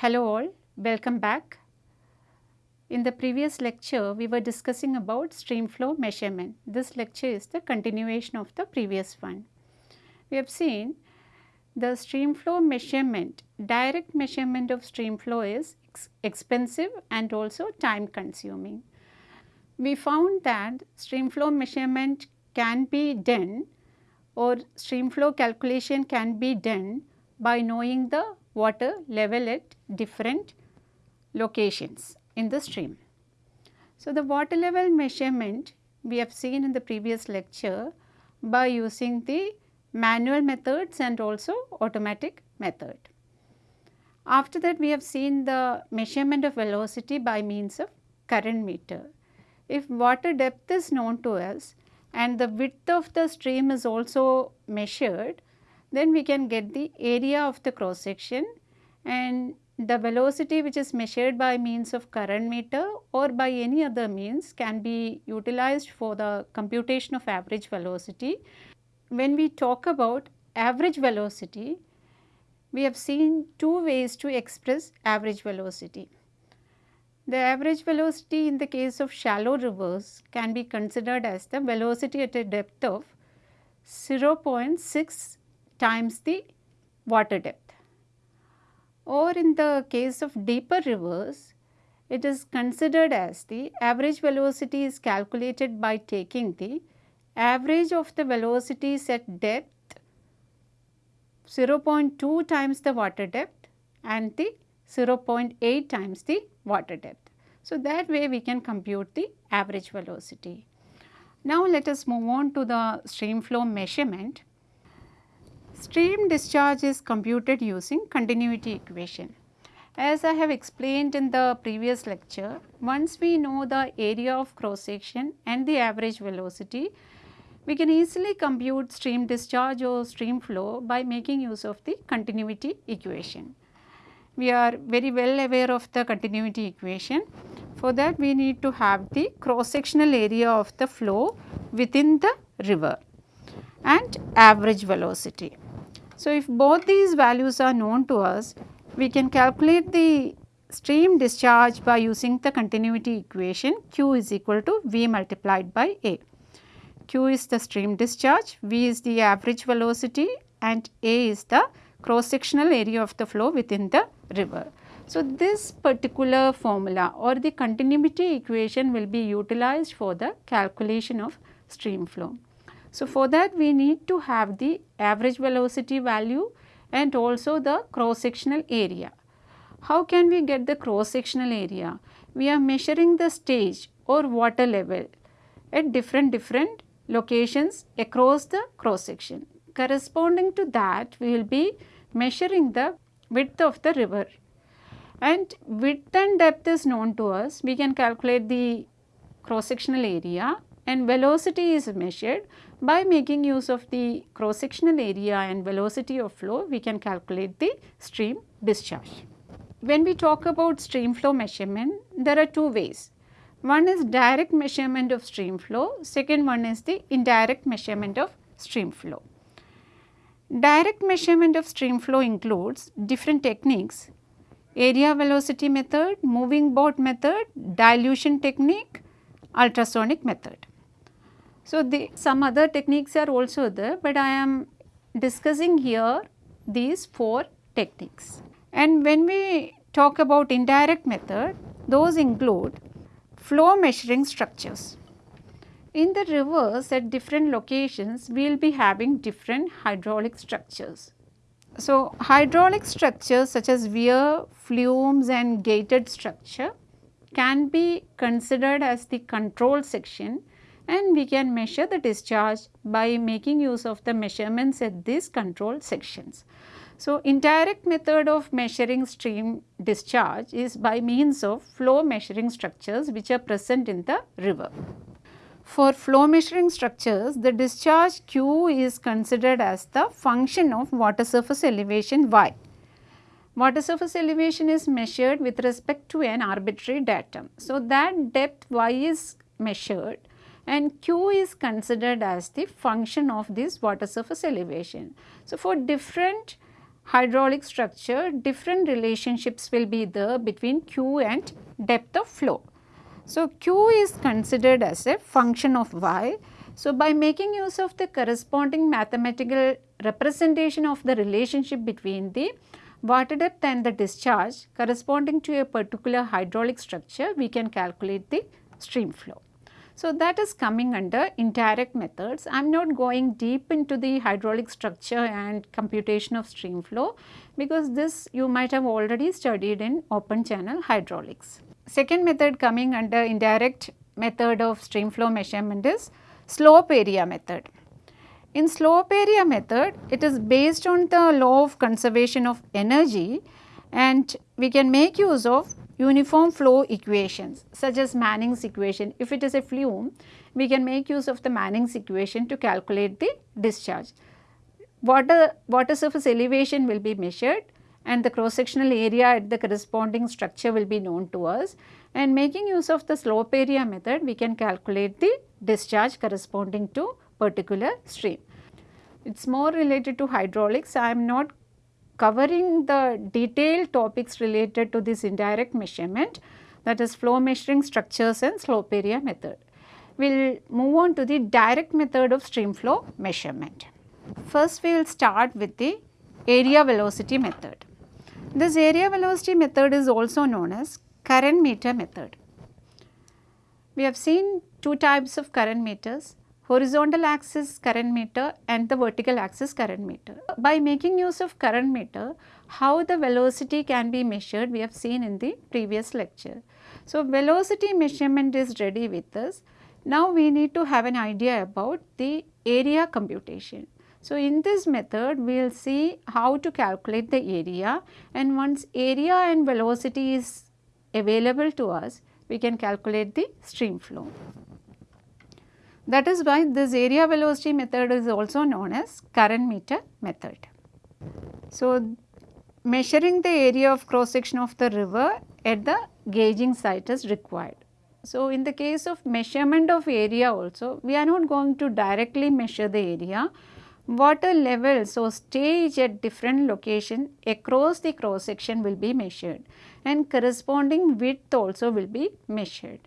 Hello all, welcome back. In the previous lecture, we were discussing about stream flow measurement. This lecture is the continuation of the previous one. We have seen the stream flow measurement, direct measurement of stream flow is ex expensive and also time consuming. We found that stream flow measurement can be done or stream flow calculation can be done by knowing the water level at different locations in the stream. So, the water level measurement we have seen in the previous lecture by using the manual methods and also automatic method. After that we have seen the measurement of velocity by means of current meter. If water depth is known to us and the width of the stream is also measured, then we can get the area of the cross section and the velocity which is measured by means of current meter or by any other means can be utilized for the computation of average velocity. When we talk about average velocity, we have seen two ways to express average velocity. The average velocity in the case of shallow rivers can be considered as the velocity at a depth of 0.6 times the water depth. Or in the case of deeper rivers, it is considered as the average velocity is calculated by taking the average of the velocities at depth 0.2 times the water depth and the 0.8 times the water depth. So, that way we can compute the average velocity. Now, let us move on to the stream flow measurement. Stream discharge is computed using continuity equation. As I have explained in the previous lecture, once we know the area of cross section and the average velocity, we can easily compute stream discharge or stream flow by making use of the continuity equation. We are very well aware of the continuity equation. For that we need to have the cross sectional area of the flow within the river and average velocity. So, if both these values are known to us, we can calculate the stream discharge by using the continuity equation q is equal to v multiplied by a. q is the stream discharge, v is the average velocity and a is the cross sectional area of the flow within the river. So, this particular formula or the continuity equation will be utilized for the calculation of stream flow. So, for that we need to have the average velocity value and also the cross sectional area. How can we get the cross sectional area? We are measuring the stage or water level at different different locations across the cross section. Corresponding to that we will be measuring the width of the river and width and depth is known to us. We can calculate the cross sectional area and velocity is measured by making use of the cross sectional area and velocity of flow we can calculate the stream discharge. When we talk about stream flow measurement there are two ways. One is direct measurement of stream flow, second one is the indirect measurement of stream flow. Direct measurement of stream flow includes different techniques area velocity method, moving boat method, dilution technique, ultrasonic method. So, the some other techniques are also there, but I am discussing here these four techniques. And when we talk about indirect method, those include flow measuring structures. In the rivers at different locations, we will be having different hydraulic structures. So, hydraulic structures such as weir, flumes and gated structure can be considered as the control section and we can measure the discharge by making use of the measurements at these control sections. So, indirect method of measuring stream discharge is by means of flow measuring structures which are present in the river. For flow measuring structures, the discharge Q is considered as the function of water surface elevation y. Water surface elevation is measured with respect to an arbitrary datum. So, that depth y is measured and q is considered as the function of this water surface elevation. So, for different hydraulic structure different relationships will be there between Q and depth of flow. So, Q is considered as a function of Y. So, by making use of the corresponding mathematical representation of the relationship between the water depth and the discharge corresponding to a particular hydraulic structure, we can calculate the stream flow. So, that is coming under indirect methods. I am not going deep into the hydraulic structure and computation of stream flow because this you might have already studied in open channel hydraulics. Second method coming under indirect method of stream flow measurement is slope area method. In slope area method, it is based on the law of conservation of energy and we can make use of uniform flow equations such as Manning's equation. If it is a flume, we can make use of the Manning's equation to calculate the discharge. Water, water surface elevation will be measured and the cross sectional area at the corresponding structure will be known to us and making use of the slope area method we can calculate the discharge corresponding to particular stream. It is more related to hydraulics. I am not covering the detailed topics related to this indirect measurement that is flow measuring structures and slope area method. We will move on to the direct method of stream flow measurement. First we will start with the area velocity method. This area velocity method is also known as current meter method. We have seen two types of current meters horizontal axis current meter and the vertical axis current meter. By making use of current meter, how the velocity can be measured we have seen in the previous lecture. So, velocity measurement is ready with us. Now, we need to have an idea about the area computation. So, in this method we will see how to calculate the area and once area and velocity is available to us, we can calculate the stream flow. That is why this area velocity method is also known as current meter method. So, measuring the area of cross section of the river at the gauging site is required. So, in the case of measurement of area also, we are not going to directly measure the area. Water levels or stage at different location across the cross section will be measured and corresponding width also will be measured.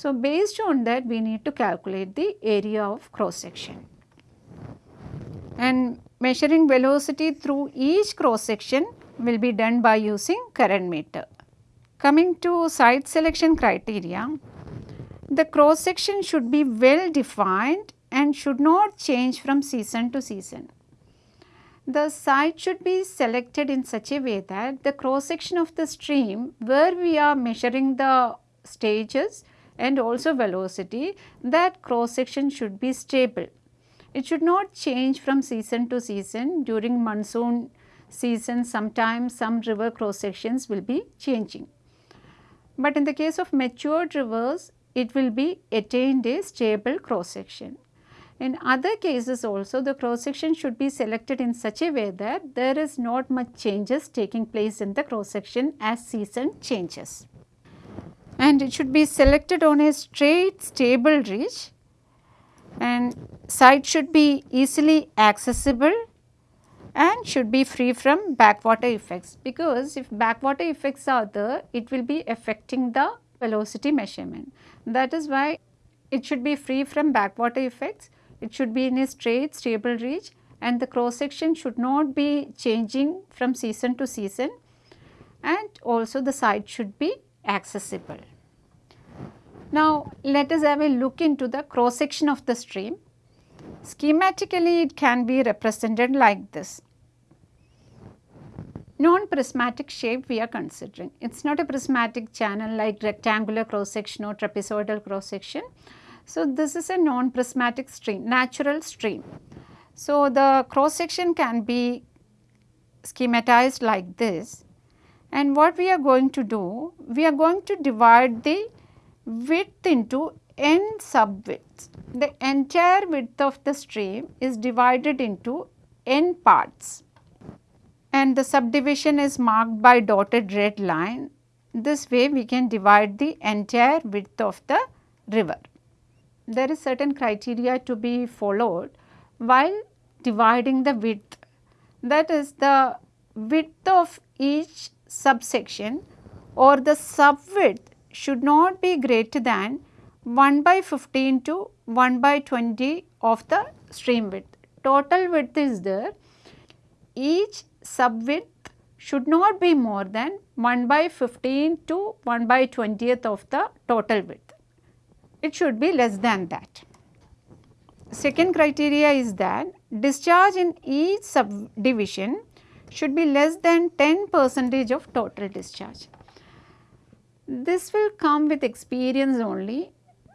So, based on that we need to calculate the area of cross section and measuring velocity through each cross section will be done by using current meter. Coming to site selection criteria, the cross section should be well defined and should not change from season to season. The site should be selected in such a way that the cross section of the stream where we are measuring the stages and also velocity that cross section should be stable. It should not change from season to season during monsoon season sometimes some river cross sections will be changing. But in the case of matured rivers it will be attained a stable cross section. In other cases also the cross section should be selected in such a way that there is not much changes taking place in the cross section as season changes and it should be selected on a straight stable reach. And site should be easily accessible and should be free from backwater effects. Because if backwater effects are there it will be affecting the velocity measurement. That is why it should be free from backwater effects, it should be in a straight stable reach. And the cross section should not be changing from season to season. And also the site should be accessible. Now, let us have a look into the cross section of the stream. Schematically, it can be represented like this. Non-prismatic shape we are considering. It is not a prismatic channel like rectangular cross section or trapezoidal cross section. So, this is a non-prismatic stream, natural stream. So, the cross section can be schematized like this and what we are going to do, we are going to divide the width into n sub widths. The entire width of the stream is divided into n parts and the subdivision is marked by dotted red line. This way we can divide the entire width of the river. There is certain criteria to be followed while dividing the width that is the width of each subsection or the subwidth should not be greater than 1 by 15 to 1 by 20 of the stream width. Total width is there. Each subwidth should not be more than 1 by 15 to 1 by 20th of the total width. It should be less than that. Second criteria is that discharge in each subdivision should be less than 10 percentage of total discharge. This will come with experience only.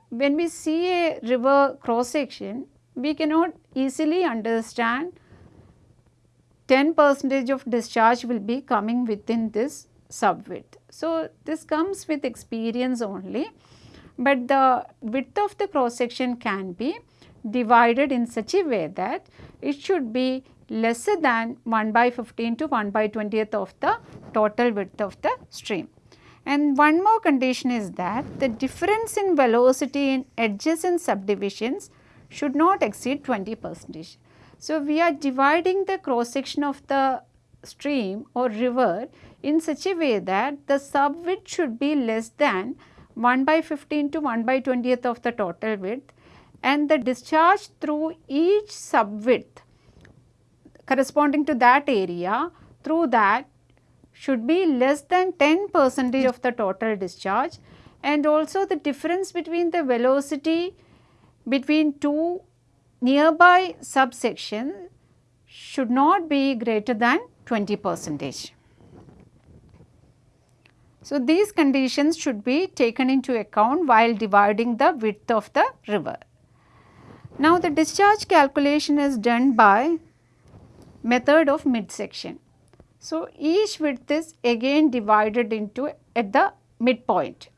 When we see a river cross section, we cannot easily understand 10 percentage of discharge will be coming within this sub width. So, this comes with experience only, but the width of the cross section can be divided in such a way that it should be lesser than 1 by 15 to 1 by 20th of the total width of the stream. And one more condition is that the difference in velocity in adjacent subdivisions should not exceed 20 percentage. So, we are dividing the cross section of the stream or river in such a way that the sub width should be less than 1 by 15 to 1 by 20th of the total width and the discharge through each subwidth corresponding to that area through that should be less than 10 percentage of the total discharge and also the difference between the velocity between two nearby subsections should not be greater than 20 percentage. So, these conditions should be taken into account while dividing the width of the river. Now, the discharge calculation is done by method of midsection. So, each width is again divided into at the midpoint.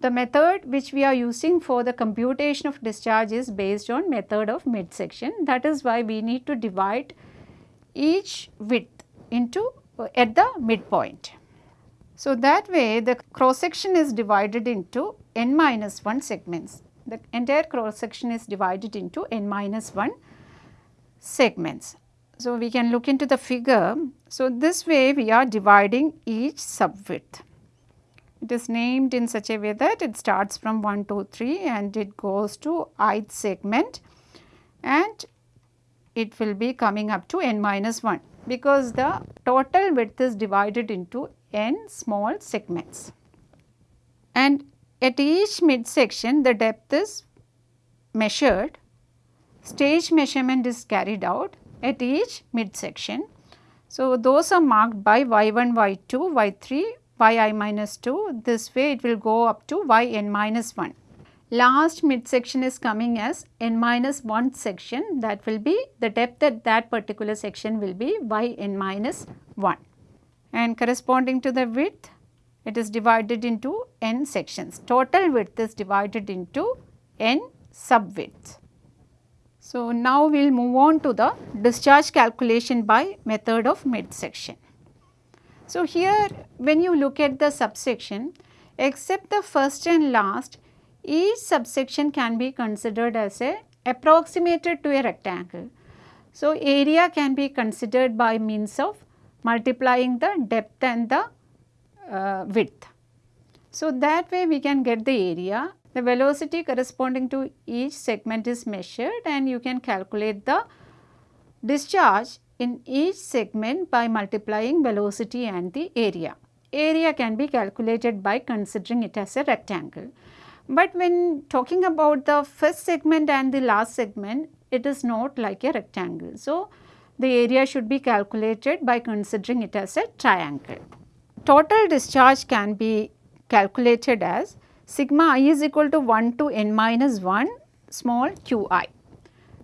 The method which we are using for the computation of discharge is based on method of midsection. That is why we need to divide each width into at the midpoint. So, that way the cross section is divided into n minus 1 segments. The entire cross section is divided into n minus 1 segments. So, we can look into the figure. So, this way we are dividing each sub width. It is named in such a way that it starts from 1, 2, 3 and it goes to ith segment and it will be coming up to n minus 1 because the total width is divided into n small segments. And at each midsection the depth is measured, stage measurement is carried out at each midsection. So, those are marked by y1, y2, y3, yi minus 2. This way it will go up to yn minus 1. Last midsection is coming as n minus 1 section that will be the depth at that particular section will be yn minus 1 and corresponding to the width it is divided into n sections. Total width is divided into n subwidths. So, now we will move on to the discharge calculation by method of midsection. So, here when you look at the subsection except the first and last each subsection can be considered as a approximated to a rectangle. So, area can be considered by means of multiplying the depth and the uh, width. So, that way we can get the area the velocity corresponding to each segment is measured and you can calculate the discharge in each segment by multiplying velocity and the area. Area can be calculated by considering it as a rectangle. But when talking about the first segment and the last segment, it is not like a rectangle. So, the area should be calculated by considering it as a triangle. Total discharge can be calculated as sigma i is equal to 1 to n minus 1 small q i.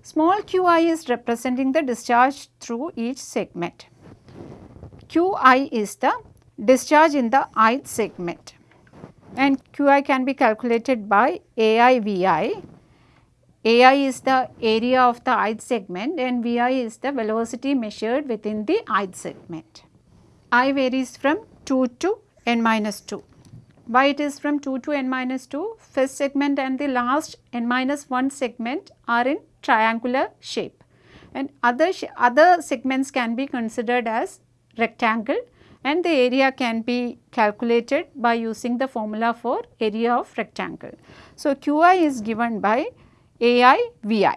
Small q i is representing the discharge through each segment. q i is the discharge in the ith segment and q i can be calculated by ai vi. a i v i. A i is the area of the ith segment and v i is the velocity measured within the ith segment. i varies from 2 to n minus 2. Why it is from 2 to n minus 2? First segment and the last n minus 1 segment are in triangular shape. and other, other segments can be considered as rectangle and the area can be calculated by using the formula for area of rectangle. So, Qi is given by Ai Vi.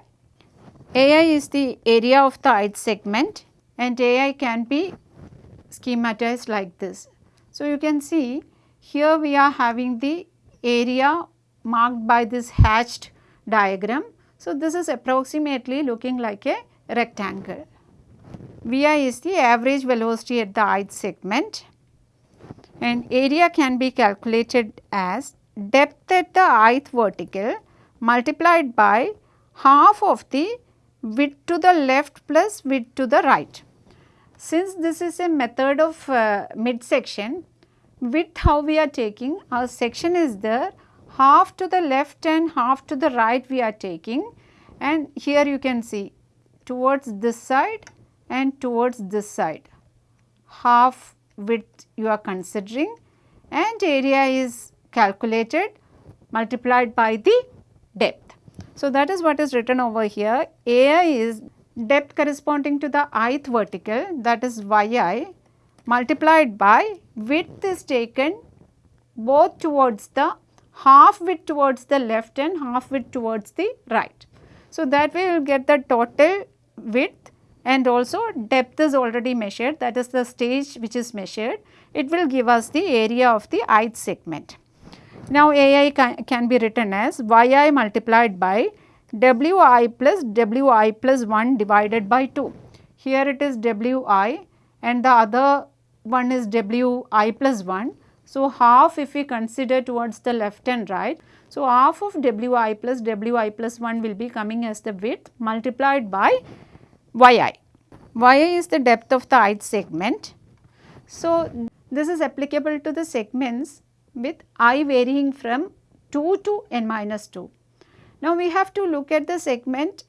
Ai is the area of the ith segment and Ai can be schematized like this. So, you can see here we are having the area marked by this hatched diagram. So, this is approximately looking like a rectangle. Vi is the average velocity at the ith segment and area can be calculated as depth at the ith vertical multiplied by half of the width to the left plus width to the right. Since this is a method of uh, midsection, width how we are taking, our section is there, half to the left and half to the right we are taking and here you can see towards this side and towards this side. Half width you are considering and area is calculated multiplied by the depth. So, that is what is written over here. Ai is depth corresponding to the ith vertical that is yi multiplied by width is taken both towards the half width towards the left and half width towards the right. So, that way we will get the total width and also depth is already measured that is the stage which is measured. It will give us the area of the ith segment. Now, Ai can, can be written as yi multiplied by wi plus wi plus 1 divided by 2. Here it is wi and the other one is wi plus 1. So, half if we consider towards the left and right. So, half of wi plus wi plus 1 will be coming as the width multiplied by yi. yi is the depth of the ith segment. So, this is applicable to the segments with i varying from 2 to n minus 2. Now, we have to look at the segment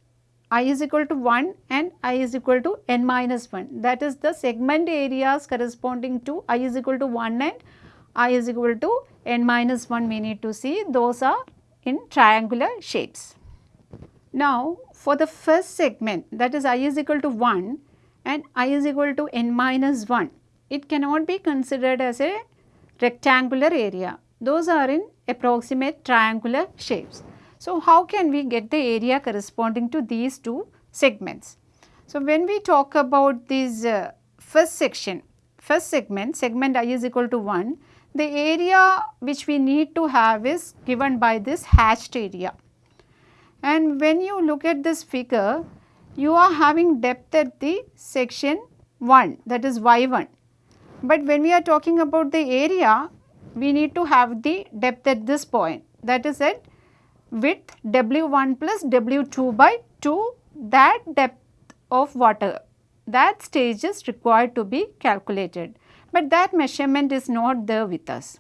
i is equal to 1 and i is equal to n minus 1 that is the segment areas corresponding to i is equal to 1 and i is equal to n minus 1 we need to see those are in triangular shapes. Now, for the first segment that is i is equal to 1 and i is equal to n minus 1, it cannot be considered as a rectangular area. Those are in approximate triangular shapes. So, how can we get the area corresponding to these two segments? So, when we talk about this uh, first section, first segment, segment i is equal to 1, the area which we need to have is given by this hatched area. And when you look at this figure, you are having depth at the section 1 that is y1. But when we are talking about the area, we need to have the depth at this point that is at width W1 plus W2 by 2 that depth of water that stage is required to be calculated, but that measurement is not there with us.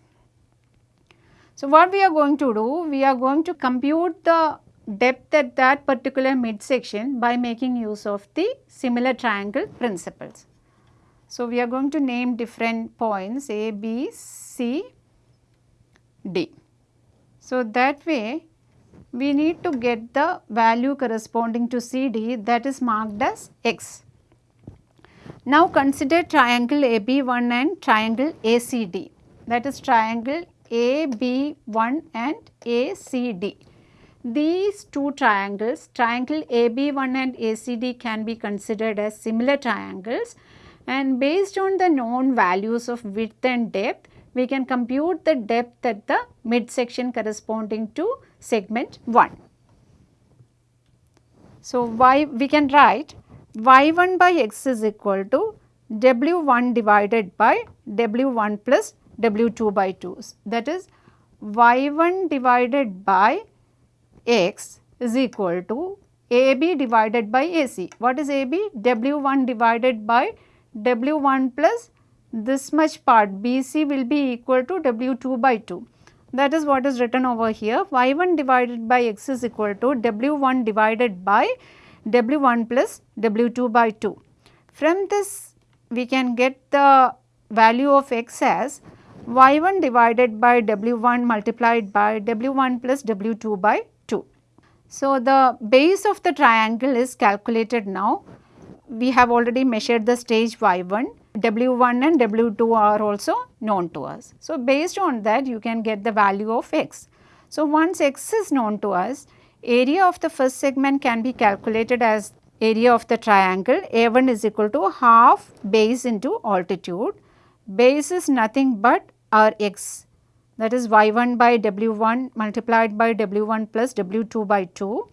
So, what we are going to do? We are going to compute the depth at that particular midsection by making use of the similar triangle principles. So, we are going to name different points A, B, C, D. So, that way we need to get the value corresponding to CD that is marked as X. Now consider triangle AB1 and triangle ACD that is triangle AB1 and ACD. These two triangles, triangle AB1 and ACD can be considered as similar triangles and based on the known values of width and depth, we can compute the depth at the midsection corresponding to segment 1. So, y we can write y1 by x is equal to w1 divided by w1 plus w2 by 2. That is y1 divided by x is equal to AB divided by AC. What is AB? W1 divided by W1 plus this much part BC will be equal to W2 by 2. That is what is written over here y1 divided by x is equal to w1 divided by w1 plus w2 by 2. From this we can get the value of x as y1 divided by w1 multiplied by w1 plus w2 by 2. So, the base of the triangle is calculated now. We have already measured the stage y1, w1 and w2 are also known to us. So, based on that you can get the value of x. So, once x is known to us, area of the first segment can be calculated as area of the triangle A1 is equal to half base into altitude. Base is nothing but our x that is y1 by w1 multiplied by w1 plus w2 by 2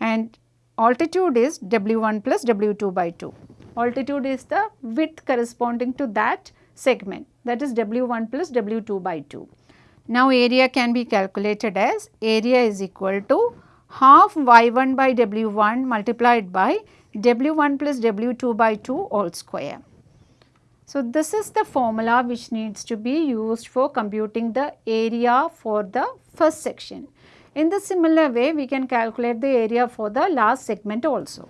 and altitude is w1 plus w2 by 2. Altitude is the width corresponding to that segment that is w1 plus w2 by 2. Now area can be calculated as area is equal to half y1 by w1 multiplied by w1 plus w2 by 2 all square. So, this is the formula which needs to be used for computing the area for the first section. In the similar way, we can calculate the area for the last segment also.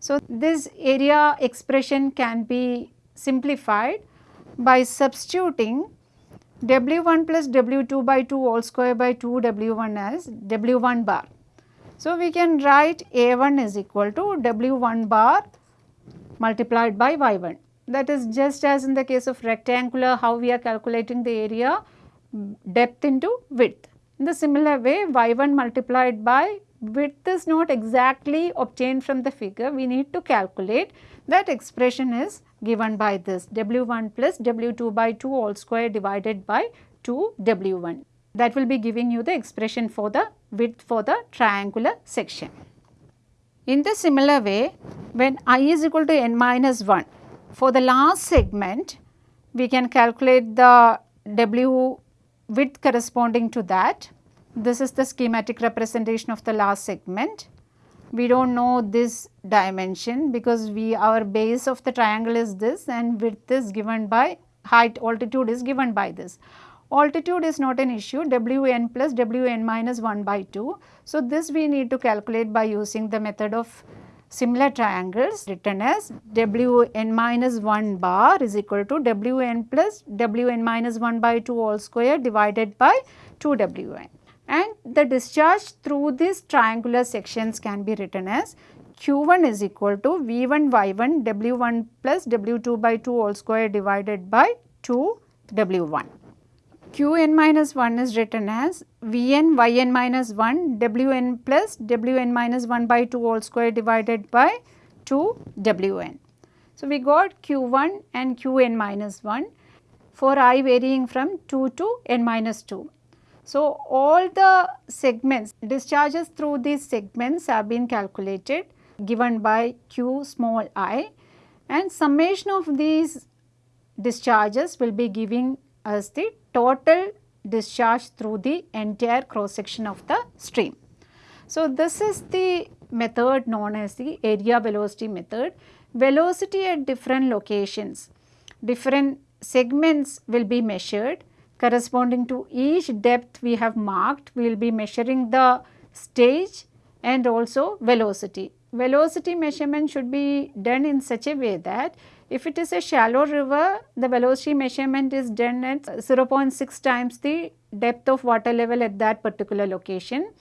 So, this area expression can be simplified by substituting W1 plus W2 by 2 all square by 2 W1 as W1 bar. So, we can write A1 is equal to W1 bar multiplied by Y1 that is just as in the case of rectangular how we are calculating the area depth into width. In the similar way y1 multiplied by width is not exactly obtained from the figure we need to calculate that expression is given by this w1 plus w2 by 2 all square divided by 2 w1 that will be giving you the expression for the width for the triangular section. In the similar way when i is equal to n minus 1 for the last segment, we can calculate the W width corresponding to that. This is the schematic representation of the last segment. We do not know this dimension because we our base of the triangle is this and width is given by height altitude is given by this. Altitude is not an issue Wn plus Wn minus 1 by 2. So, this we need to calculate by using the method of similar triangles written as Wn minus 1 bar is equal to Wn plus Wn minus 1 by 2 all square divided by 2 Wn. And the discharge through these triangular sections can be written as Q1 is equal to V1 Y1 W1 plus W2 by 2 all square divided by 2 W1. Qn minus 1 is written as Vn yn minus 1 Wn plus Wn minus 1 by 2 all square divided by 2 Wn. So, we got Q1 and Qn minus 1 for i varying from 2 to n minus 2. So, all the segments discharges through these segments have been calculated given by q small i and summation of these discharges will be giving us the total discharge through the entire cross section of the stream. So, this is the method known as the area velocity method. Velocity at different locations, different segments will be measured corresponding to each depth we have marked. We will be measuring the stage and also velocity. Velocity measurement should be done in such a way that if it is a shallow river, the velocity measurement is done at 0.6 times the depth of water level at that particular location.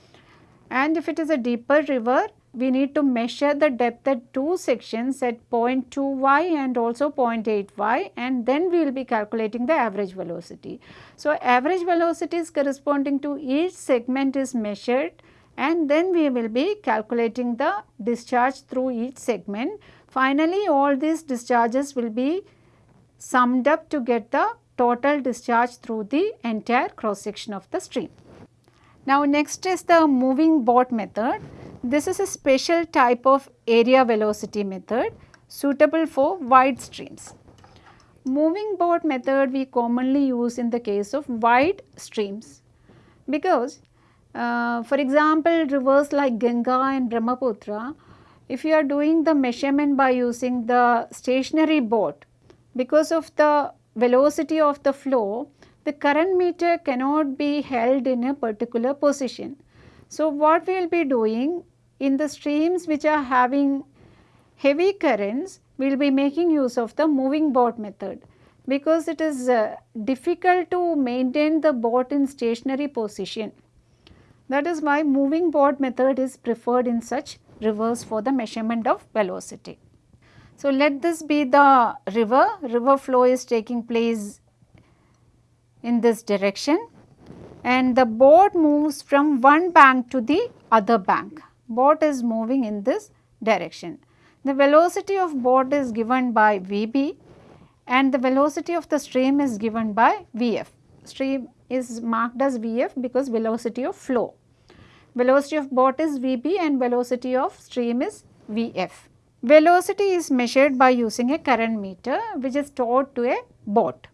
And if it is a deeper river, we need to measure the depth at two sections at 0.2 y and also 0.8 y and then we will be calculating the average velocity. So, average velocities corresponding to each segment is measured and then we will be calculating the discharge through each segment Finally, all these discharges will be summed up to get the total discharge through the entire cross section of the stream. Now, next is the moving boat method. This is a special type of area velocity method suitable for wide streams. Moving boat method we commonly use in the case of wide streams because uh, for example, rivers like Ganga and Brahmaputra if you are doing the measurement by using the stationary boat, because of the velocity of the flow, the current meter cannot be held in a particular position. So, what we will be doing in the streams which are having heavy currents, we will be making use of the moving boat method because it is uh, difficult to maintain the boat in stationary position. That is why moving boat method is preferred in such rivers for the measurement of velocity. So, let this be the river, river flow is taking place in this direction and the boat moves from one bank to the other bank. Boat is moving in this direction. The velocity of boat is given by Vb and the velocity of the stream is given by Vf. Stream is marked as Vf because velocity of flow. Velocity of boat is Vb and velocity of stream is Vf. Velocity is measured by using a current meter which is towed to a boat.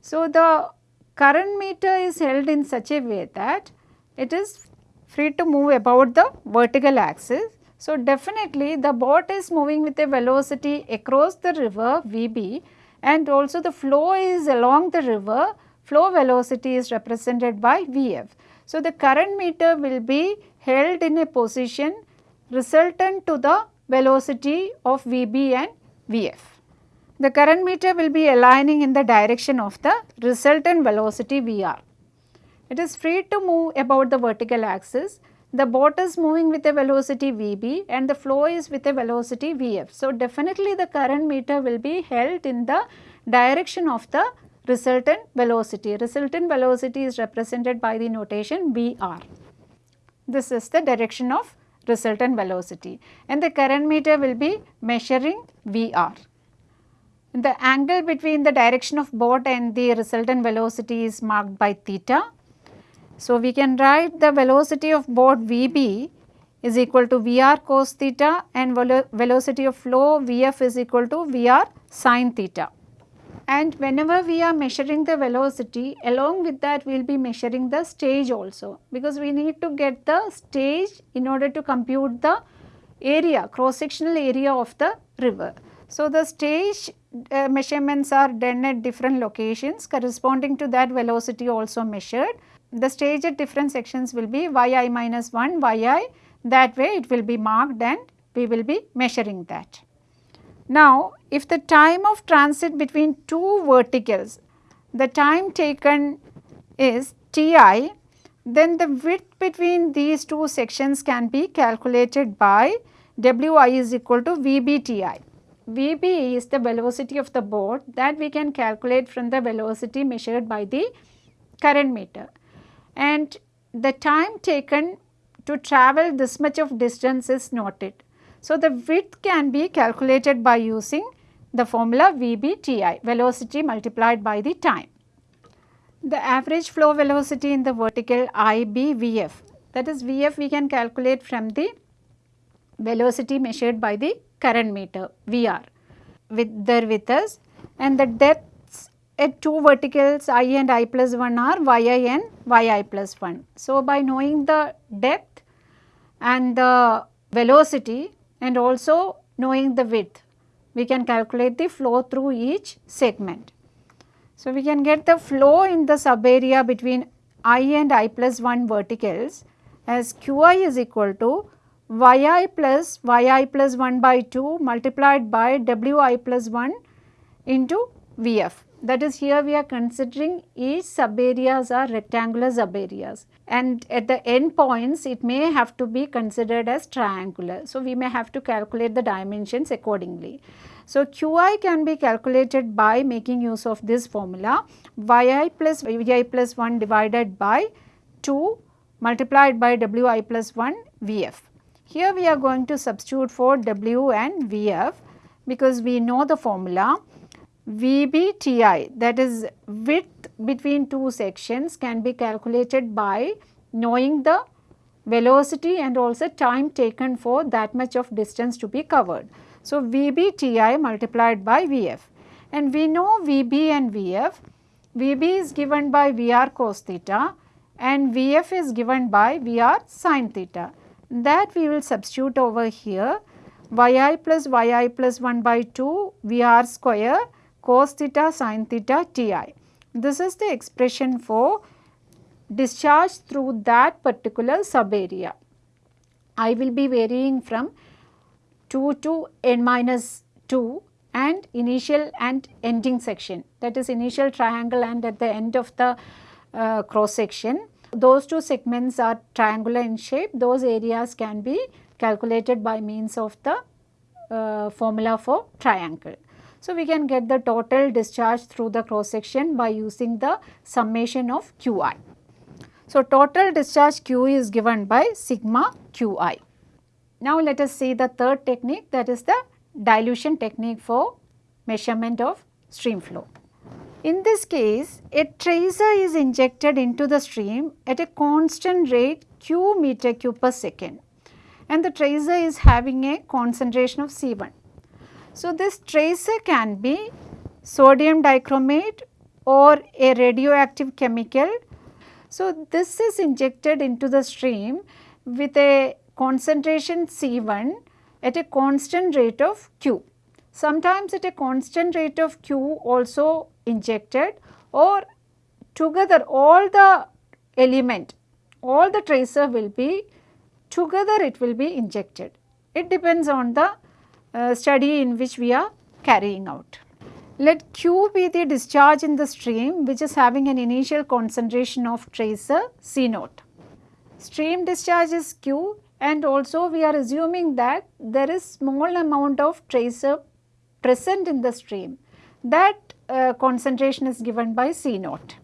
So, the current meter is held in such a way that it is free to move about the vertical axis. So, definitely the boat is moving with a velocity across the river Vb and also the flow is along the river, flow velocity is represented by Vf. So, the current meter will be held in a position resultant to the velocity of Vb and Vf. The current meter will be aligning in the direction of the resultant velocity Vr. It is free to move about the vertical axis. The boat is moving with a velocity Vb and the flow is with a velocity Vf. So, definitely the current meter will be held in the direction of the resultant velocity. Resultant velocity is represented by the notation Vr. This is the direction of resultant velocity and the current meter will be measuring Vr. The angle between the direction of boat and the resultant velocity is marked by theta. So, we can write the velocity of boat Vb is equal to Vr cos theta and velo velocity of flow Vf is equal to Vr sin theta. And whenever we are measuring the velocity along with that we will be measuring the stage also because we need to get the stage in order to compute the area cross sectional area of the river. So, the stage uh, measurements are done at different locations corresponding to that velocity also measured. The stage at different sections will be yi minus 1 yi that way it will be marked and we will be measuring that. Now, if the time of transit between two verticals, the time taken is Ti, then the width between these two sections can be calculated by Wi is equal to VBTi. Vb is the velocity of the boat that we can calculate from the velocity measured by the current meter. And the time taken to travel this much of distance is noted. So, the width can be calculated by using the formula VBTI, velocity multiplied by the time. The average flow velocity in the vertical IBVF, that is VF we can calculate from the velocity measured by the current meter VR with there with us and the depths at two verticals i and i plus 1 are yi and yi plus 1. So, by knowing the depth and the velocity and also knowing the width, we can calculate the flow through each segment. So, we can get the flow in the sub area between i and i plus 1 verticals as qi is equal to yi plus yi plus 1 by 2 multiplied by wi plus 1 into vf. That is here we are considering each sub areas are rectangular sub areas and at the end points it may have to be considered as triangular. So, we may have to calculate the dimensions accordingly. So, Qi can be calculated by making use of this formula yi plus vi plus 1 divided by 2 multiplied by wi plus 1 vf. Here we are going to substitute for W and VF because we know the formula VBTI that is width between two sections can be calculated by knowing the velocity and also time taken for that much of distance to be covered. So, VBTI multiplied by VF and we know VB and VF, VB is given by VR cos theta and VF is given by VR sin theta. That we will substitute over here. Yi plus yi plus 1 by 2 Vr square cos theta sin theta Ti. This is the expression for discharge through that particular sub area. I will be varying from 2 to n minus 2 and initial and ending section that is initial triangle and at the end of the uh, cross section those two segments are triangular in shape, those areas can be calculated by means of the uh, formula for triangle. So, we can get the total discharge through the cross section by using the summation of Qi. So, total discharge Q is given by sigma Qi. Now, let us see the third technique that is the dilution technique for measurement of stream flow. In this case, a tracer is injected into the stream at a constant rate q meter cube per second and the tracer is having a concentration of C1. So, this tracer can be sodium dichromate or a radioactive chemical. So, this is injected into the stream with a concentration C1 at a constant rate of Q. Sometimes at a constant rate of Q also injected or together all the element, all the tracer will be together it will be injected. It depends on the uh, study in which we are carrying out. Let Q be the discharge in the stream which is having an initial concentration of tracer C naught. Stream discharge is Q and also we are assuming that there is small amount of tracer present in the stream that uh, concentration is given by C naught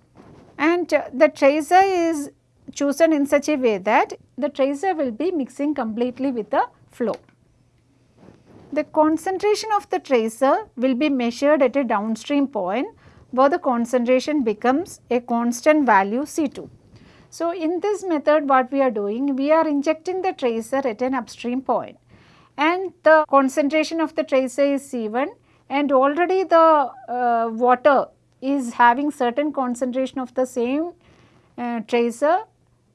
and uh, the tracer is chosen in such a way that the tracer will be mixing completely with the flow. The concentration of the tracer will be measured at a downstream point where the concentration becomes a constant value C2. So, in this method what we are doing, we are injecting the tracer at an upstream point and the concentration of the tracer is C1 and already the uh, water is having certain concentration of the same uh, tracer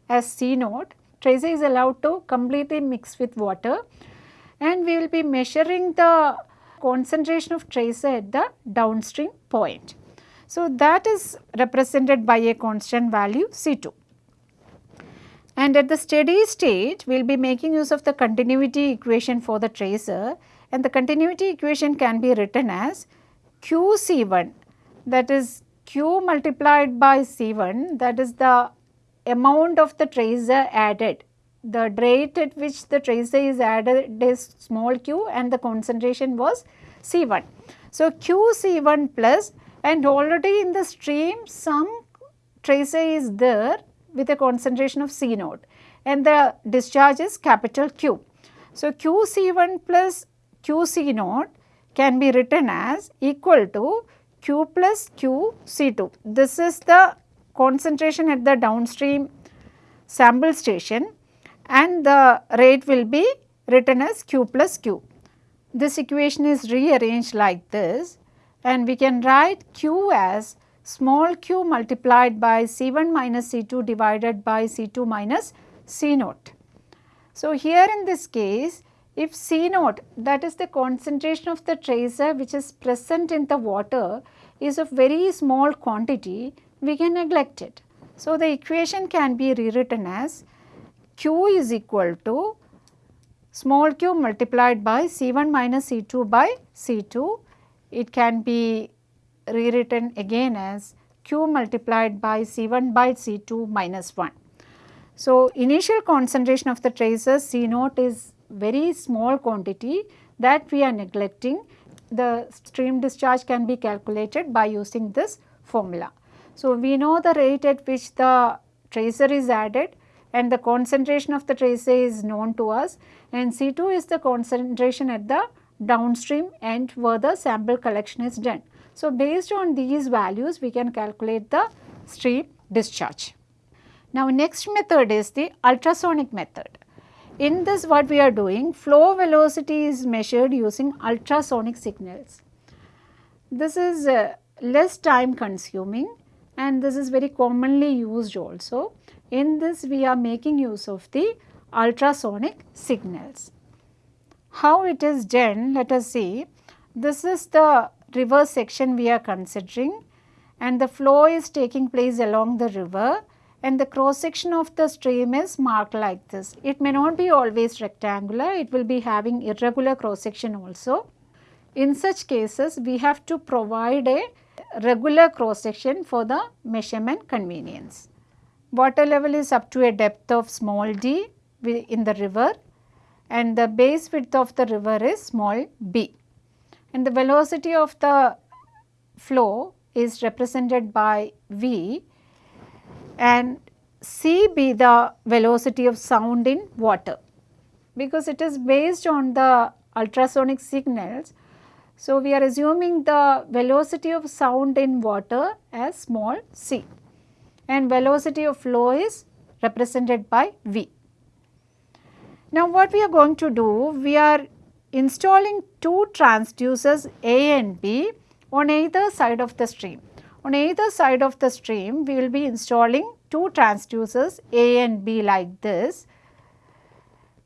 as C naught. Tracer is allowed to completely mix with water and we will be measuring the concentration of tracer at the downstream point. So, that is represented by a constant value C2. And at the steady state, we will be making use of the continuity equation for the tracer and the continuity equation can be written as QC1 that is Q multiplied by C1 that is the amount of the tracer added. The rate at which the tracer is added is small q and the concentration was C1. So, QC1 plus and already in the stream some tracer is there with a concentration of C naught and the discharge is capital Q. So, QC1 plus QC naught can be written as equal to Q plus QC2. This is the concentration at the downstream sample station and the rate will be written as Q plus Q. This equation is rearranged like this and we can write Q as small q multiplied by C1 minus C2 divided by C2 minus C0. So, here in this case if C0 that is the concentration of the tracer which is present in the water is of very small quantity we can neglect it. So, the equation can be rewritten as q is equal to small q multiplied by C1 minus C2 by C2. It can be rewritten again as q multiplied by C1 by C2 minus 1. So, initial concentration of the tracer C naught is very small quantity that we are neglecting. The stream discharge can be calculated by using this formula. So, we know the rate at which the tracer is added and the concentration of the tracer is known to us and C2 is the concentration at the downstream end where the sample collection is done. So, based on these values we can calculate the stream discharge. Now, next method is the ultrasonic method. In this what we are doing flow velocity is measured using ultrasonic signals. This is uh, less time consuming and this is very commonly used also. In this we are making use of the ultrasonic signals. How it is done let us see. This is the river section we are considering and the flow is taking place along the river and the cross section of the stream is marked like this. It may not be always rectangular, it will be having irregular cross section also. In such cases, we have to provide a regular cross section for the measurement convenience. Water level is up to a depth of small d in the river and the base width of the river is small b and the velocity of the flow is represented by v and c be the velocity of sound in water because it is based on the ultrasonic signals. So, we are assuming the velocity of sound in water as small c and velocity of flow is represented by v. Now, what we are going to do? We are installing two transducers A and B on either side of the stream. On either side of the stream, we will be installing two transducers A and B like this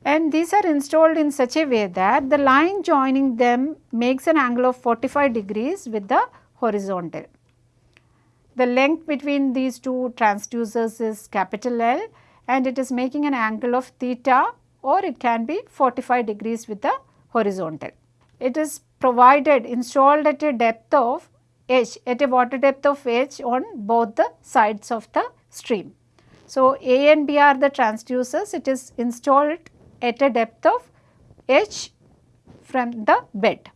and these are installed in such a way that the line joining them makes an angle of 45 degrees with the horizontal. The length between these two transducers is capital L and it is making an angle of theta or it can be 45 degrees with the horizontal. It is provided installed at a depth of h at a water depth of h on both the sides of the stream. So, A and B are the transducers it is installed at a depth of h from the bed.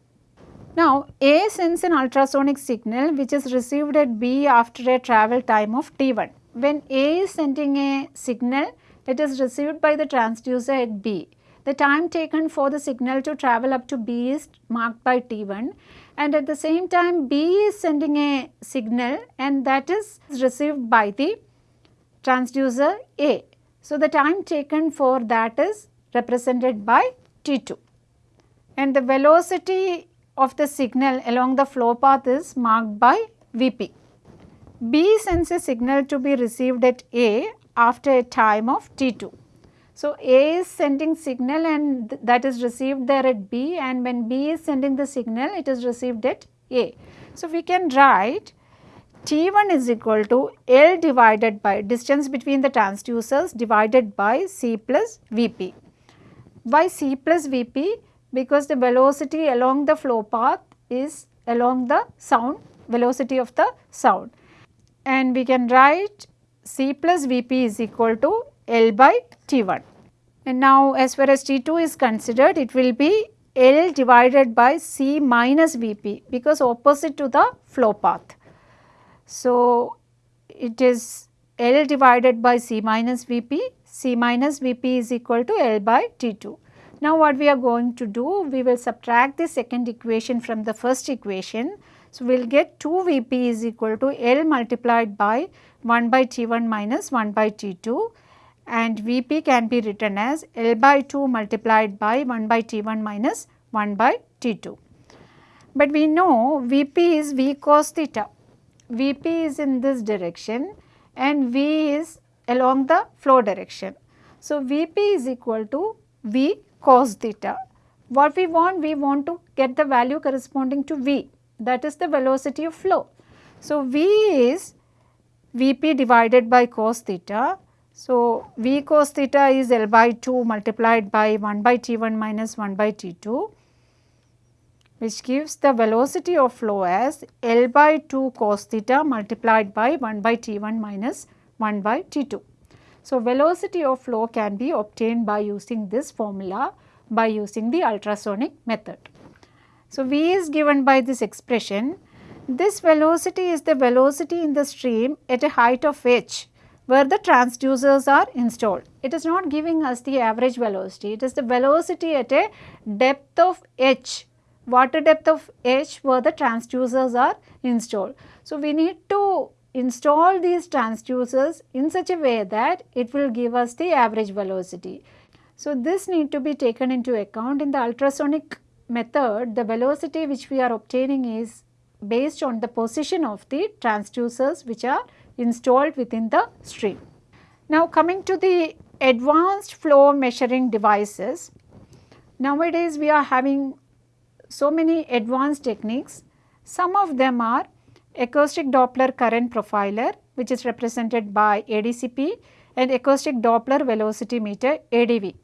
Now, A sends an ultrasonic signal which is received at B after a travel time of T1. When A is sending a signal, it is received by the transducer at B. The time taken for the signal to travel up to B is marked by T1 and at the same time B is sending a signal and that is received by the transducer A. So, the time taken for that is represented by T2 and the velocity of the signal along the flow path is marked by Vp. B sends a signal to be received at A after a time of T2. So, A is sending signal and th that is received there at B and when B is sending the signal it is received at A. So, we can write T1 is equal to L divided by distance between the transducers divided by C plus Vp. Why C plus Vp? Because the velocity along the flow path is along the sound velocity of the sound and we can write C plus Vp is equal to L by T1. And now as far as T2 is considered it will be L divided by C minus Vp because opposite to the flow path. So, it is L divided by C minus Vp, C minus Vp is equal to L by T2. Now, what we are going to do, we will subtract the second equation from the first equation. So, we will get 2 Vp is equal to L multiplied by 1 by T1 minus 1 by T2 and Vp can be written as L by 2 multiplied by 1 by T1 minus 1 by T2. But we know Vp is V cos theta, Vp is in this direction and V is along the flow direction. So, Vp is equal to V cos theta. What we want? We want to get the value corresponding to V that is the velocity of flow. So, V is Vp divided by cos theta. So, V cos theta is L by 2 multiplied by 1 by T1 minus 1 by T2 which gives the velocity of flow as L by 2 cos theta multiplied by 1 by T1 minus 1 by T2. So, velocity of flow can be obtained by using this formula by using the ultrasonic method. So, V is given by this expression. This velocity is the velocity in the stream at a height of h where the transducers are installed. It is not giving us the average velocity, it is the velocity at a depth of h, water depth of h where the transducers are installed. So, we need to install these transducers in such a way that it will give us the average velocity. So, this need to be taken into account in the ultrasonic method the velocity which we are obtaining is based on the position of the transducers which are installed within the stream. Now coming to the advanced flow measuring devices, nowadays we are having so many advanced techniques. Some of them are acoustic Doppler current profiler which is represented by ADCP and acoustic Doppler velocity meter ADV.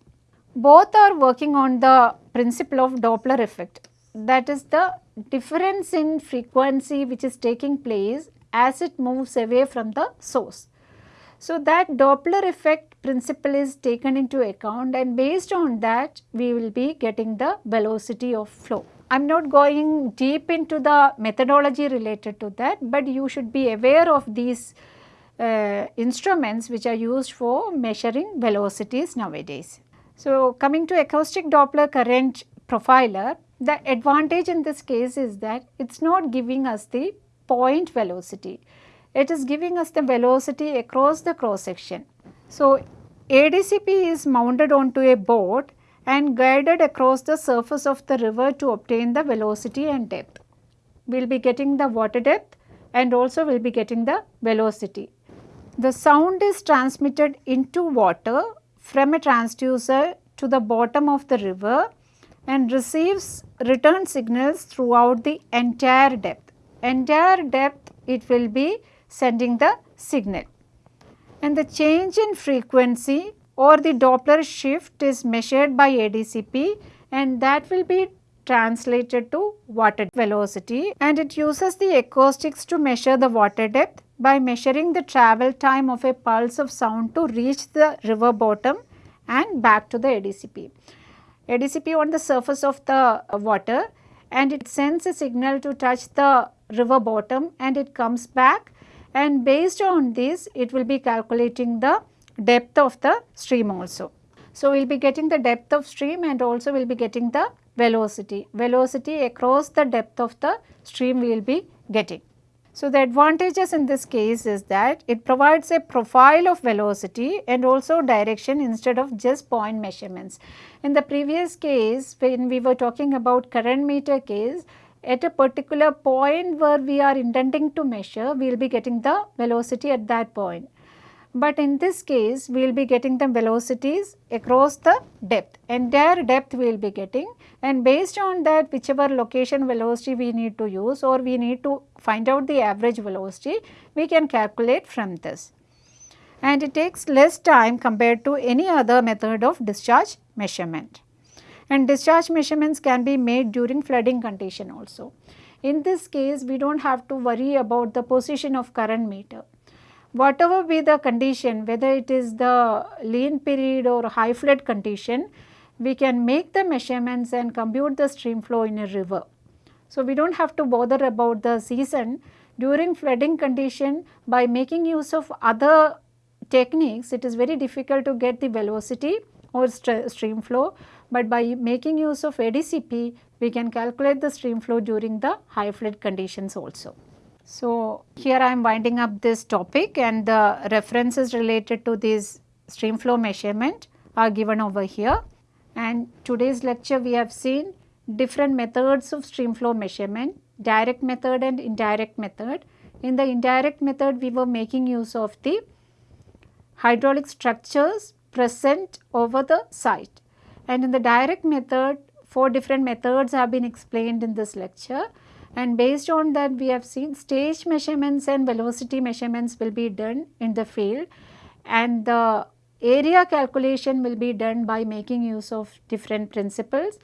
Both are working on the principle of Doppler effect that is the difference in frequency which is taking place as it moves away from the source. So, that Doppler effect principle is taken into account and based on that we will be getting the velocity of flow. I am not going deep into the methodology related to that, but you should be aware of these uh, instruments which are used for measuring velocities nowadays. So, coming to acoustic Doppler current profiler, the advantage in this case is that it is not giving us the point velocity it is giving us the velocity across the cross section. So, ADCP is mounted onto a boat and guided across the surface of the river to obtain the velocity and depth. We will be getting the water depth and also we will be getting the velocity. The sound is transmitted into water from a transducer to the bottom of the river and receives return signals throughout the entire depth. Entire depth it will be sending the signal. And the change in frequency or the Doppler shift is measured by ADCP and that will be translated to water velocity and it uses the acoustics to measure the water depth by measuring the travel time of a pulse of sound to reach the river bottom and back to the ADCP. ADCP on the surface of the water and it sends a signal to touch the river bottom and it comes back and based on this it will be calculating the depth of the stream also. So, we will be getting the depth of stream and also we will be getting the velocity, velocity across the depth of the stream we will be getting. So, the advantages in this case is that it provides a profile of velocity and also direction instead of just point measurements. In the previous case when we were talking about current meter case, at a particular point where we are intending to measure, we will be getting the velocity at that point. But in this case, we will be getting the velocities across the depth, entire depth we will be getting and based on that whichever location velocity we need to use or we need to find out the average velocity, we can calculate from this. And it takes less time compared to any other method of discharge measurement and discharge measurements can be made during flooding condition also. In this case, we do not have to worry about the position of current meter. Whatever be the condition, whether it is the lean period or high flood condition, we can make the measurements and compute the stream flow in a river. So, we do not have to bother about the season during flooding condition by making use of other techniques it is very difficult to get the velocity or stream flow but by making use of ADCP we can calculate the stream flow during the high flood conditions also. So, here I am winding up this topic and the references related to this stream flow measurement are given over here. And today's lecture we have seen different methods of stream flow measurement, direct method and indirect method. In the indirect method we were making use of the hydraulic structures present over the site. And in the direct method, four different methods have been explained in this lecture and based on that we have seen stage measurements and velocity measurements will be done in the field. And the area calculation will be done by making use of different principles.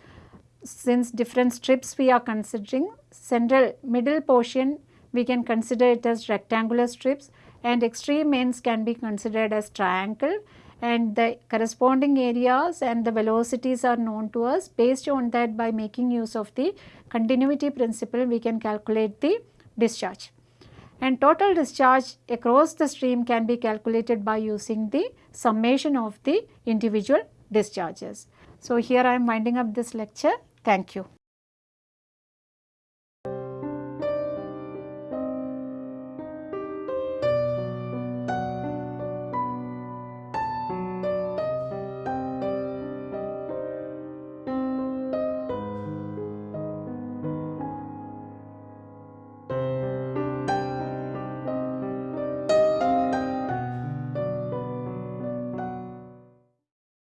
Since different strips we are considering, central middle portion we can consider it as rectangular strips. And extreme ends can be considered as triangle and the corresponding areas and the velocities are known to us. Based on that by making use of the continuity principle we can calculate the discharge. And total discharge across the stream can be calculated by using the summation of the individual discharges. So, here I am winding up this lecture. Thank you.